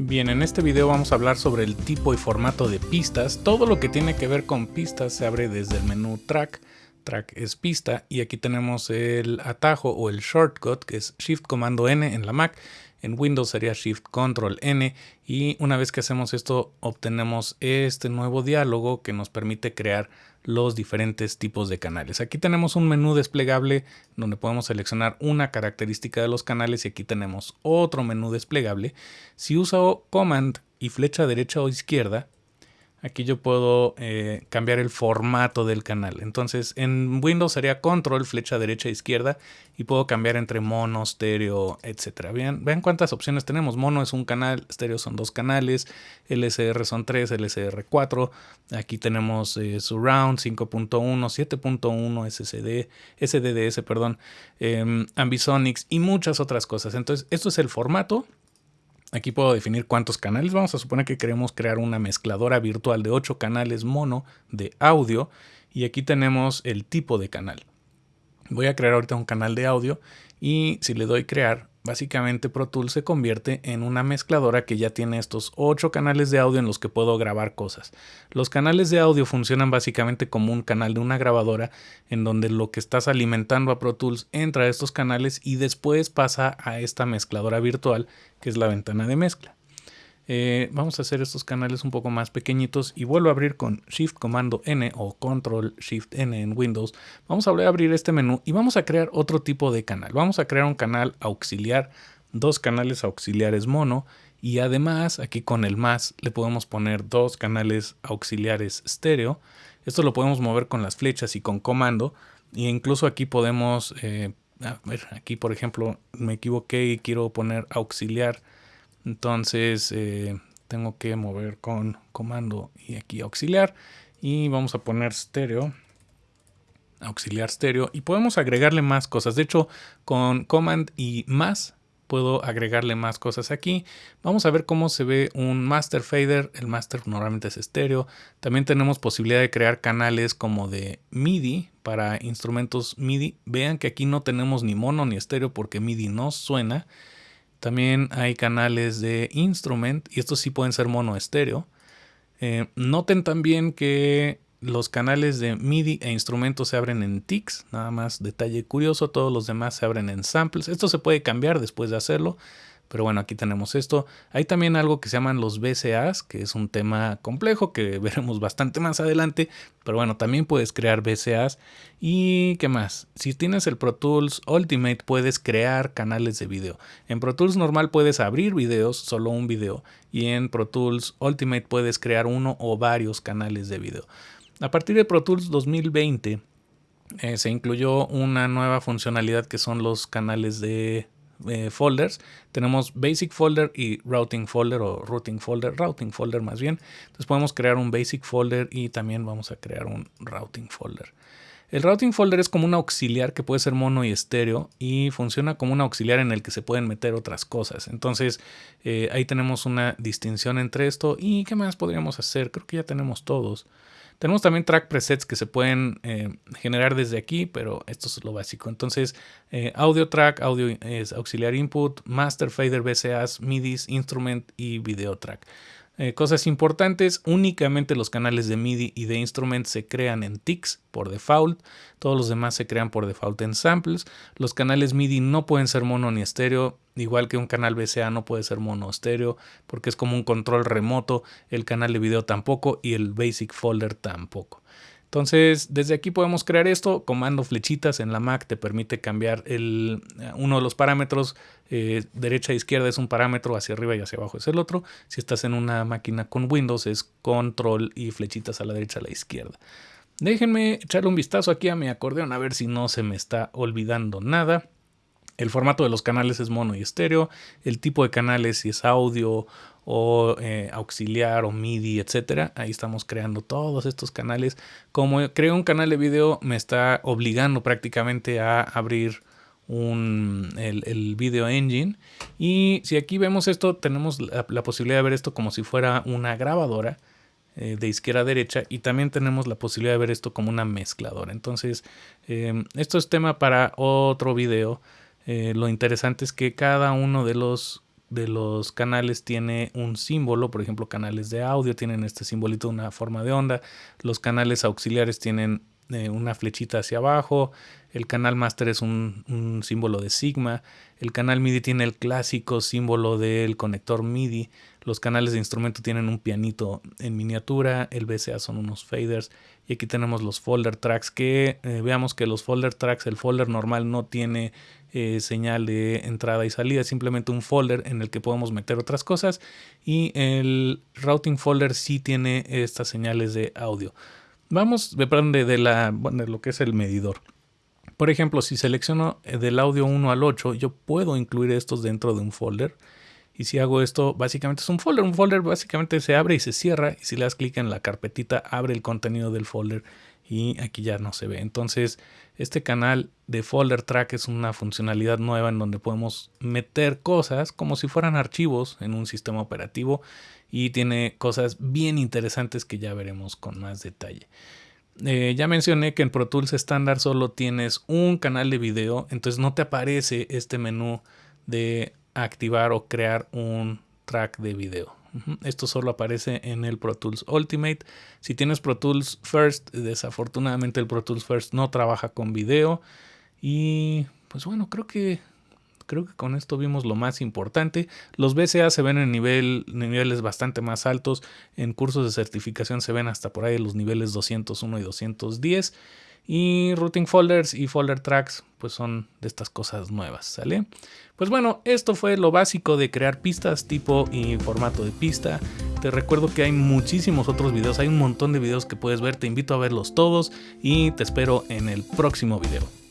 Bien, en este video vamos a hablar sobre el tipo y formato de pistas. Todo lo que tiene que ver con pistas se abre desde el menú Track. Track es pista y aquí tenemos el atajo o el shortcut que es Shift Comando N en la Mac. En Windows sería Shift Control N y una vez que hacemos esto obtenemos este nuevo diálogo que nos permite crear los diferentes tipos de canales. Aquí tenemos un menú desplegable donde podemos seleccionar una característica de los canales y aquí tenemos otro menú desplegable. Si uso Command y flecha derecha o izquierda, Aquí yo puedo eh, cambiar el formato del canal. Entonces en Windows sería control, flecha derecha, izquierda y puedo cambiar entre mono, estéreo, etc. Vean, cuántas opciones tenemos. Mono es un canal, estéreo son dos canales, LSR son tres, LSR 4. Aquí tenemos eh, Surround 5.1, 7.1, SSD, SDDS, perdón, eh, Ambisonics y muchas otras cosas. Entonces esto es el formato Aquí puedo definir cuántos canales. Vamos a suponer que queremos crear una mezcladora virtual de 8 canales mono de audio. Y aquí tenemos el tipo de canal. Voy a crear ahorita un canal de audio y si le doy crear, Básicamente Pro Tools se convierte en una mezcladora que ya tiene estos ocho canales de audio en los que puedo grabar cosas. Los canales de audio funcionan básicamente como un canal de una grabadora en donde lo que estás alimentando a Pro Tools entra a estos canales y después pasa a esta mezcladora virtual que es la ventana de mezcla. Eh, vamos a hacer estos canales un poco más pequeñitos y vuelvo a abrir con Shift Comando N o Control Shift N en Windows. Vamos a abrir este menú y vamos a crear otro tipo de canal. Vamos a crear un canal auxiliar, dos canales auxiliares mono y además aquí con el más le podemos poner dos canales auxiliares estéreo. Esto lo podemos mover con las flechas y con comando y incluso aquí podemos, eh, a ver, aquí por ejemplo me equivoqué y quiero poner auxiliar entonces eh, tengo que mover con comando y aquí auxiliar. Y vamos a poner estéreo. Auxiliar estéreo. Y podemos agregarle más cosas. De hecho, con command y más puedo agregarle más cosas aquí. Vamos a ver cómo se ve un master fader. El master normalmente es estéreo. También tenemos posibilidad de crear canales como de MIDI para instrumentos MIDI. Vean que aquí no tenemos ni mono ni estéreo porque MIDI no suena. También hay canales de instrument y estos sí pueden ser mono estéreo. Eh, noten también que los canales de MIDI e instrumentos se abren en TICs, nada más detalle curioso, todos los demás se abren en samples. Esto se puede cambiar después de hacerlo, pero bueno, aquí tenemos esto. Hay también algo que se llaman los BCAs, que es un tema complejo que veremos bastante más adelante. Pero bueno, también puedes crear BCAs. ¿Y qué más? Si tienes el Pro Tools Ultimate puedes crear canales de video. En Pro Tools normal puedes abrir videos, solo un video. Y en Pro Tools Ultimate puedes crear uno o varios canales de video. A partir de Pro Tools 2020 eh, se incluyó una nueva funcionalidad que son los canales de eh, folders. Tenemos basic folder y routing folder o routing folder, routing folder más bien. Entonces podemos crear un basic folder y también vamos a crear un routing folder. El routing folder es como un auxiliar que puede ser mono y estéreo y funciona como un auxiliar en el que se pueden meter otras cosas. Entonces eh, ahí tenemos una distinción entre esto y qué más podríamos hacer. Creo que ya tenemos todos. Tenemos también track presets que se pueden eh, generar desde aquí, pero esto es lo básico. Entonces, eh, audio track, audio es auxiliar input, master fader BCAs, MIDIs, instrument y video track. Eh, cosas importantes, únicamente los canales de MIDI y de instrument se crean en TICs por default, todos los demás se crean por default en samples. Los canales MIDI no pueden ser mono ni estéreo, igual que un canal BCA no puede ser mono o estéreo porque es como un control remoto, el canal de video tampoco y el basic folder tampoco. Entonces, desde aquí podemos crear esto. Comando flechitas en la Mac te permite cambiar el, uno de los parámetros. Eh, derecha e izquierda es un parámetro, hacia arriba y hacia abajo es el otro. Si estás en una máquina con Windows es control y flechitas a la derecha a la izquierda. Déjenme echarle un vistazo aquí a mi acordeón a ver si no se me está olvidando nada. El formato de los canales es mono y estéreo. El tipo de canales, si es audio o eh, auxiliar o MIDI, etcétera. Ahí estamos creando todos estos canales. Como creo un canal de video, me está obligando prácticamente a abrir el, video engine. Y si aquí vemos esto, tenemos la, posibilidad de ver esto como si fuera una grabadora eh, de izquierda a derecha y también tenemos la posibilidad de ver esto como una mezcladora. Entonces, eh, esto es tema para otro video. Eh, lo interesante es que cada uno de los de los canales tiene un símbolo, por ejemplo, canales de audio tienen este simbolito de una forma de onda, los canales auxiliares tienen eh, una flechita hacia abajo, el canal master es un, símbolo de sigma, el canal MIDI tiene el clásico símbolo del conector MIDI, los canales de instrumento tienen un pianito en miniatura, el BCA son unos faders y aquí tenemos los folder tracks que eh, veamos que los folder tracks, el folder normal no tiene eh, señal de entrada y salida, simplemente un folder en el que podemos meter otras cosas y el routing folder sí tiene estas señales de audio. Vamos, de, la, de lo que es el medidor. Por ejemplo, si selecciono eh, del audio 1 al 8, yo puedo incluir estos dentro de un folder. Y si hago esto, básicamente es un folder. Un folder básicamente se abre y se cierra. Y si le das clic en la carpetita, abre el contenido del folder. Y aquí ya no se ve. Entonces, este canal de folder track es una funcionalidad nueva en donde podemos meter cosas como si fueran archivos en un sistema operativo. Y tiene cosas bien interesantes que ya veremos con más detalle. Eh, ya mencioné que en Pro Tools estándar solo tienes un canal de video, entonces no te aparece este menú de activar o crear un track de video. Esto solo aparece en el Pro Tools Ultimate. Si tienes Pro Tools First, desafortunadamente el Pro Tools First no trabaja con video. Y pues bueno, creo que Creo que con esto vimos lo más importante. Los BCA se ven en nivel, niveles bastante más altos. En cursos de certificación se ven hasta por ahí los niveles 201 y 210. Y routing folders y folder tracks pues son de estas cosas nuevas, ¿sale? Pues bueno, esto fue lo básico de crear pistas tipo y formato de pista. Te recuerdo que hay muchísimos otros videos, hay un montón de videos que puedes ver, te invito a verlos todos y te espero en el próximo video.